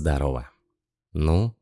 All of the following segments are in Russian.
Здорово. Ну,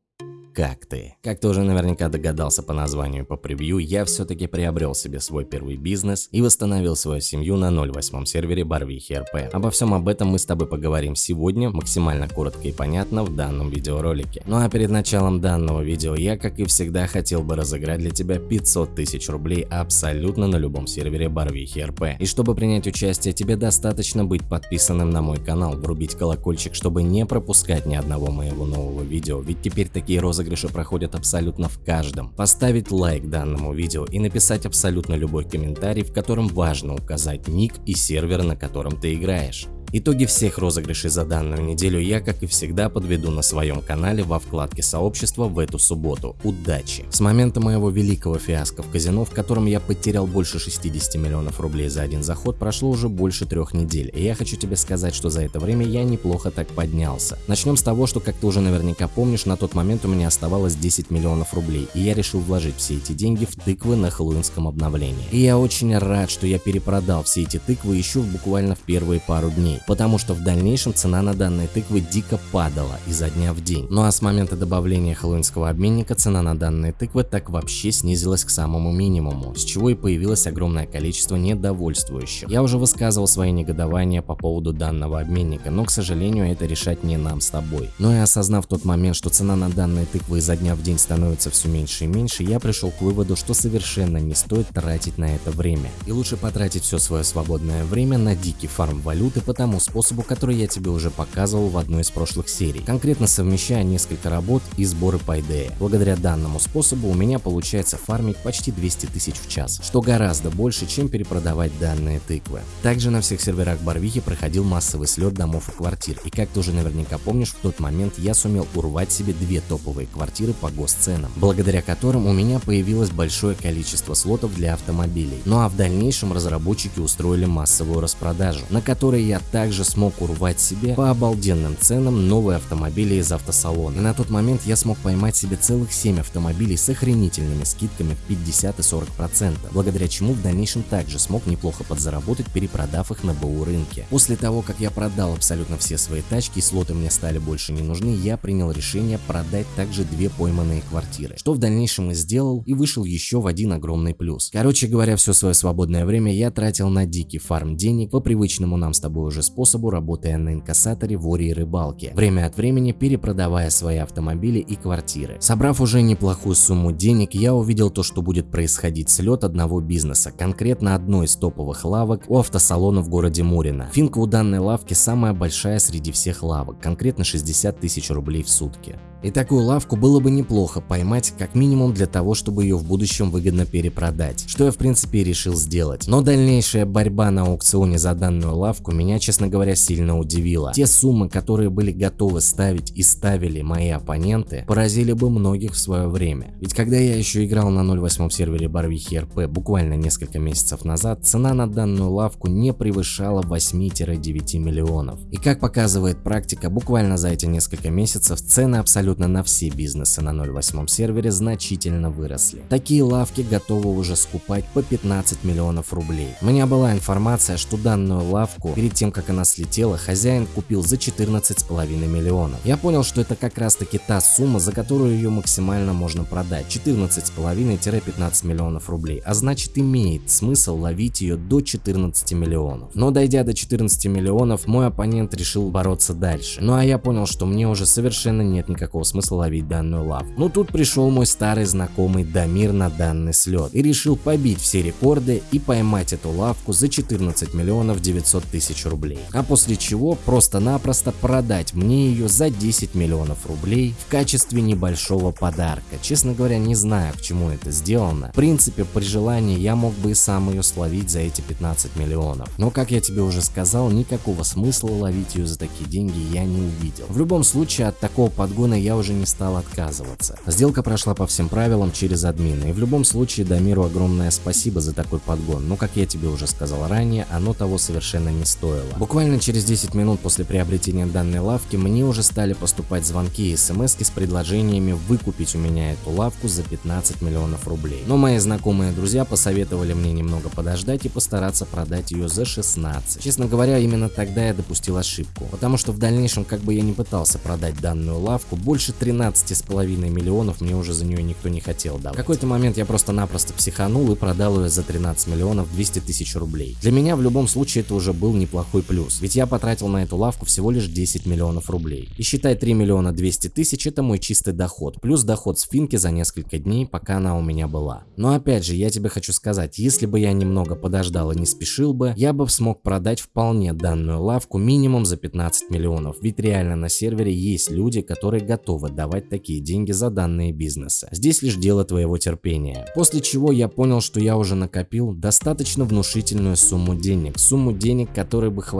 как ты? Как ты уже наверняка догадался по названию по превью, я все-таки приобрел себе свой первый бизнес и восстановил свою семью на 08 сервере Барвихи РП. Обо всем об этом мы с тобой поговорим сегодня, максимально коротко и понятно в данном видеоролике. Ну а перед началом данного видео я, как и всегда, хотел бы разыграть для тебя 500 тысяч рублей абсолютно на любом сервере Барвихи РП. И чтобы принять участие, тебе достаточно быть подписанным на мой канал, врубить колокольчик, чтобы не пропускать ни одного моего нового видео, ведь теперь такие розыгрыши розыгрыши проходят абсолютно в каждом. Поставить лайк данному видео и написать абсолютно любой комментарий, в котором важно указать ник и сервер, на котором ты играешь. Итоги всех розыгрышей за данную неделю я, как и всегда, подведу на своем канале во вкладке сообщества в эту субботу. Удачи! С момента моего великого фиаско в казино, в котором я потерял больше 60 миллионов рублей за один заход, прошло уже больше трех недель, и я хочу тебе сказать, что за это время я неплохо так поднялся. Начнем с того, что, как ты уже наверняка помнишь, на тот момент у меня оставалось 10 миллионов рублей, и я решил вложить все эти деньги в тыквы на хэллоуинском обновлении. И я очень рад, что я перепродал все эти тыквы еще буквально в первые пару дней потому что в дальнейшем цена на данные тыквы дико падала изо дня в день. Ну а с момента добавления хэллоуинского обменника цена на данные тыквы так вообще снизилась к самому минимуму, с чего и появилось огромное количество недовольствующих. Я уже высказывал свои негодования по поводу данного обменника, но к сожалению это решать не нам с тобой. Но и осознав тот момент, что цена на данные тыквы изо дня в день становится все меньше и меньше, я пришел к выводу, что совершенно не стоит тратить на это время. И лучше потратить все свое свободное время на дикий фарм валюты по тому способу, который я тебе уже показывал в одной из прошлых серий, конкретно совмещая несколько работ и сборы по идее. Благодаря данному способу у меня получается фармить почти 200 тысяч в час, что гораздо больше, чем перепродавать данные тыквы. Также на всех серверах Барвихи проходил массовый слет домов и квартир, и как ты уже наверняка помнишь, в тот момент я сумел урвать себе две топовые квартиры по госценам, благодаря которым у меня появилось большое количество слотов для автомобилей. Ну а в дальнейшем разработчики устроили массовую распродажу, на которой я также смог урвать себе по обалденным ценам новые автомобили из автосалона. И на тот момент я смог поймать себе целых 7 автомобилей с охренительными скидками в 50 и 40%, благодаря чему в дальнейшем также смог неплохо подзаработать, перепродав их на БУ рынке. После того, как я продал абсолютно все свои тачки и слоты мне стали больше не нужны, я принял решение продать также две пойманные квартиры, что в дальнейшем и сделал и вышел еще в один огромный плюс. Короче говоря, все свое свободное время я тратил на дикий фарм денег по привычному нам с тобой уже способу, работая на инкассаторе, воре и рыбалке, время от времени перепродавая свои автомобили и квартиры. Собрав уже неплохую сумму денег, я увидел то, что будет происходить слет одного бизнеса, конкретно одной из топовых лавок у автосалона в городе Мурино. Финка у данной лавки самая большая среди всех лавок, конкретно 60 тысяч рублей в сутки. И такую лавку было бы неплохо поймать, как минимум для того, чтобы ее в будущем выгодно перепродать, что я в принципе и решил сделать. Но дальнейшая борьба на аукционе за данную лавку меня, честно говоря, сильно удивила. Те суммы, которые были готовы ставить и ставили мои оппоненты, поразили бы многих в свое время. Ведь когда я еще играл на 08 сервере Барвихи РП буквально несколько месяцев назад, цена на данную лавку не превышала 8-9 миллионов. И как показывает практика, буквально за эти несколько месяцев цены абсолютно на все бизнесы на 0.8 сервере значительно выросли. Такие лавки готовы уже скупать по 15 миллионов рублей. У меня была информация, что данную лавку, перед тем как она слетела, хозяин купил за 14,5 миллионов. Я понял, что это как раз таки та сумма, за которую ее максимально можно продать, 14,5-15 миллионов рублей, а значит имеет смысл ловить ее до 14 миллионов. Но дойдя до 14 миллионов, мой оппонент решил бороться дальше. Ну а я понял, что мне уже совершенно нет никакого смысла ловить данную лавку. Но тут пришел мой старый знакомый Дамир на данный слет и решил побить все рекорды и поймать эту лавку за 14 миллионов 900 тысяч рублей. А после чего просто-напросто продать мне ее за 10 миллионов рублей в качестве небольшого подарка. Честно говоря, не знаю, к чему это сделано. В принципе, при желании я мог бы и сам ее словить за эти 15 миллионов. Но, как я тебе уже сказал, никакого смысла ловить ее за такие деньги я не увидел. В любом случае, от такого подгона я уже не стал отказываться. Сделка прошла по всем правилам через админа, и в любом случае Дамиру огромное спасибо за такой подгон, но как я тебе уже сказал ранее, оно того совершенно не стоило. Буквально через 10 минут после приобретения данной лавки мне уже стали поступать звонки и смс с предложениями выкупить у меня эту лавку за 15 миллионов рублей. Но мои знакомые друзья посоветовали мне немного подождать и постараться продать ее за 16. Честно говоря, именно тогда я допустил ошибку, потому что в дальнейшем, как бы я не пытался продать данную лавку, больше 13,5 миллионов мне уже за нее никто не хотел давать. В какой-то момент я просто-напросто психанул и продал ее за 13 миллионов 200 тысяч рублей. Для меня в любом случае это уже был неплохой плюс, ведь я потратил на эту лавку всего лишь 10 миллионов рублей. И считай 3 миллиона 200 тысяч это мой чистый доход, плюс доход с финки за несколько дней, пока она у меня была. Но опять же, я тебе хочу сказать, если бы я немного подождал и не спешил бы, я бы смог продать вполне данную лавку минимум за 15 миллионов, ведь реально на сервере есть люди, которые готовы давать такие деньги за данные бизнеса. Здесь лишь дело твоего терпения. После чего я понял, что я уже накопил достаточно внушительную сумму денег, сумму денег, которой бы хватило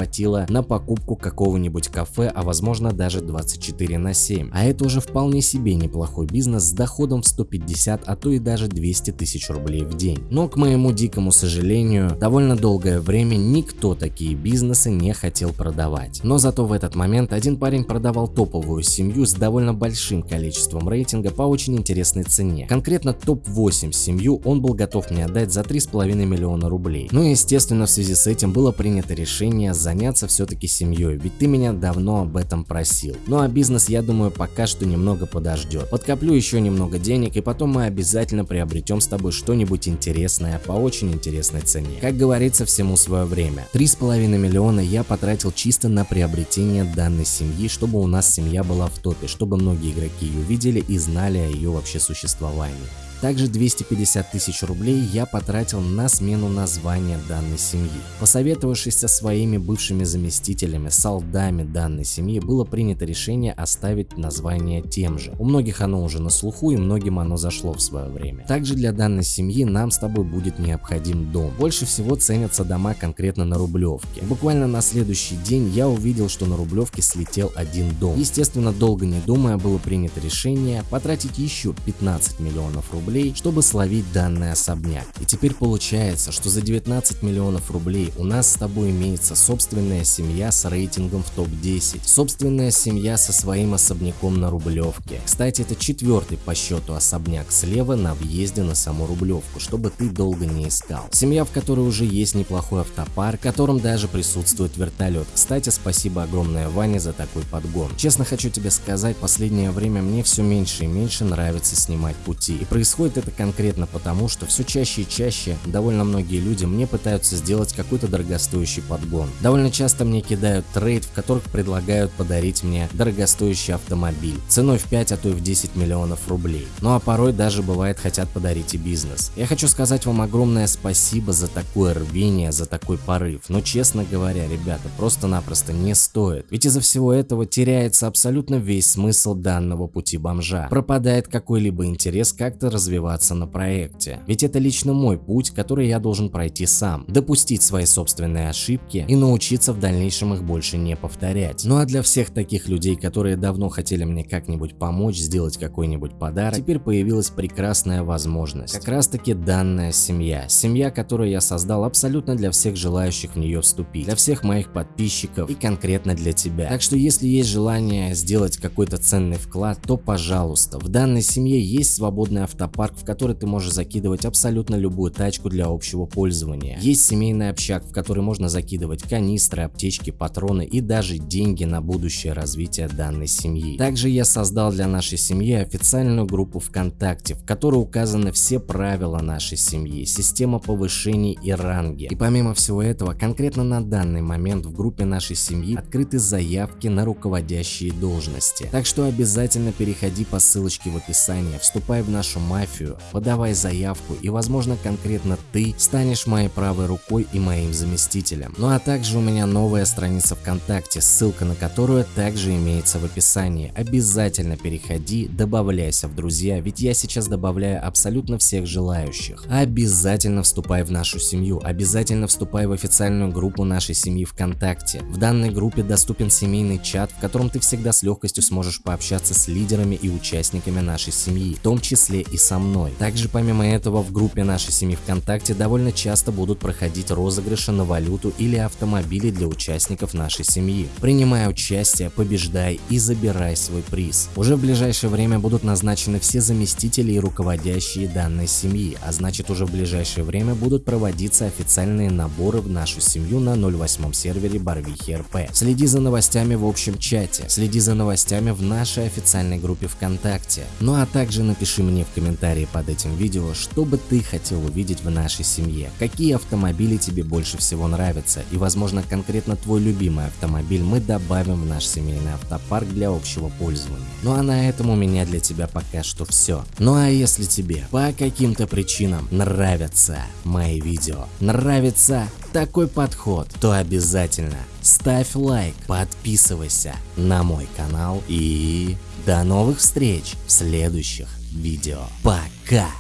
на покупку какого-нибудь кафе, а возможно даже 24 на 7. А это уже вполне себе неплохой бизнес с доходом в 150, а то и даже 200 тысяч рублей в день. Но к моему дикому сожалению, довольно долгое время никто такие бизнесы не хотел продавать. Но зато в этот момент один парень продавал топовую семью с довольно большим количеством рейтинга по очень интересной цене. Конкретно топ-8 семью он был готов мне отдать за 3,5 миллиона рублей. Ну и естественно в связи с этим было принято решение заняться все-таки семьей, ведь ты меня давно об этом просил. Ну а бизнес я думаю пока что немного подождет. Подкоплю еще немного денег и потом мы обязательно приобретем с тобой что-нибудь интересное по очень интересной цене. Как говорится, всему свое время. 3,5 миллиона я потратил чисто на приобретение данной семьи, чтобы у нас семья была в топе, чтобы многие игроки ее видели и знали о ее вообще существовании. Также 250 тысяч рублей я потратил на смену названия данной семьи. Посоветовавшись со своими бывшими заместителями, солдами данной семьи, было принято решение оставить название тем же. У многих оно уже на слуху и многим оно зашло в свое время. Также для данной семьи нам с тобой будет необходим дом. Больше всего ценятся дома конкретно на Рублевке. Буквально на следующий день я увидел, что на Рублевке слетел один дом. Естественно, долго не думая, было принято решение потратить еще 15 миллионов рублей рублей, чтобы словить данный особняк. И теперь получается, что за 19 миллионов рублей у нас с тобой имеется собственная семья с рейтингом в топ-10, собственная семья со своим особняком на Рублевке. Кстати, это четвертый по счету особняк слева на въезде на саму Рублевку, чтобы ты долго не искал. Семья, в которой уже есть неплохой автопарк, в котором даже присутствует вертолет. Кстати, спасибо огромное Ване за такой подгон. Честно хочу тебе сказать, последнее время мне все меньше и меньше нравится снимать пути. И происходит Происходит это конкретно потому, что все чаще и чаще довольно многие люди мне пытаются сделать какой-то дорогостоящий подгон. Довольно часто мне кидают трейд, в которых предлагают подарить мне дорогостоящий автомобиль ценой в 5, а то и в 10 миллионов рублей. Ну а порой даже бывает хотят подарить и бизнес. Я хочу сказать вам огромное спасибо за такое рвение, за такой порыв. Но честно говоря, ребята, просто-напросто не стоит. Ведь из-за всего этого теряется абсолютно весь смысл данного пути бомжа. Пропадает какой-либо интерес как-то развиваться развиваться на проекте. Ведь это лично мой путь, который я должен пройти сам, допустить свои собственные ошибки и научиться в дальнейшем их больше не повторять. Ну а для всех таких людей, которые давно хотели мне как-нибудь помочь, сделать какой-нибудь подарок, теперь появилась прекрасная возможность. Как раз таки данная семья. Семья, которую я создал абсолютно для всех желающих в нее вступить, для всех моих подписчиков и конкретно для тебя. Так что если есть желание сделать какой-то ценный вклад, то пожалуйста. В данной семье есть свободный автопарк парк, в который ты можешь закидывать абсолютно любую тачку для общего пользования. Есть семейный общак, в который можно закидывать канистры, аптечки, патроны и даже деньги на будущее развитие данной семьи. Также я создал для нашей семьи официальную группу ВКонтакте, в которой указаны все правила нашей семьи, система повышений и ранги. И помимо всего этого, конкретно на данный момент в группе нашей семьи открыты заявки на руководящие должности. Так что обязательно переходи по ссылочке в описании, вступай в нашу мафию фотографию, подавай заявку и возможно конкретно ты станешь моей правой рукой и моим заместителем. Ну а также у меня новая страница ВКонтакте, ссылка на которую также имеется в описании. Обязательно переходи, добавляйся в друзья, ведь я сейчас добавляю абсолютно всех желающих. Обязательно вступай в нашу семью, обязательно вступай в официальную группу нашей семьи ВКонтакте. В данной группе доступен семейный чат, в котором ты всегда с легкостью сможешь пообщаться с лидерами и участниками нашей семьи, в том числе и с со мной. Также помимо этого в группе нашей семьи ВКонтакте довольно часто будут проходить розыгрыши на валюту или автомобили для участников нашей семьи. Принимай участие, побеждай и забирай свой приз. Уже в ближайшее время будут назначены все заместители и руководящие данной семьи, а значит уже в ближайшее время будут проводиться официальные наборы в нашу семью на 08 сервере Барвихи РП. Следи за новостями в общем чате, следи за новостями в нашей официальной группе ВКонтакте. Ну а также напиши мне в комментарии под этим видео, что бы ты хотел увидеть в нашей семье, какие автомобили тебе больше всего нравятся и возможно конкретно твой любимый автомобиль мы добавим в наш семейный автопарк для общего пользования. Ну а на этом у меня для тебя пока что все. Ну а если тебе по каким-то причинам нравятся мои видео, нравится такой подход, то обязательно ставь лайк, подписывайся на мой канал и до новых встреч в следующих видео. Пока!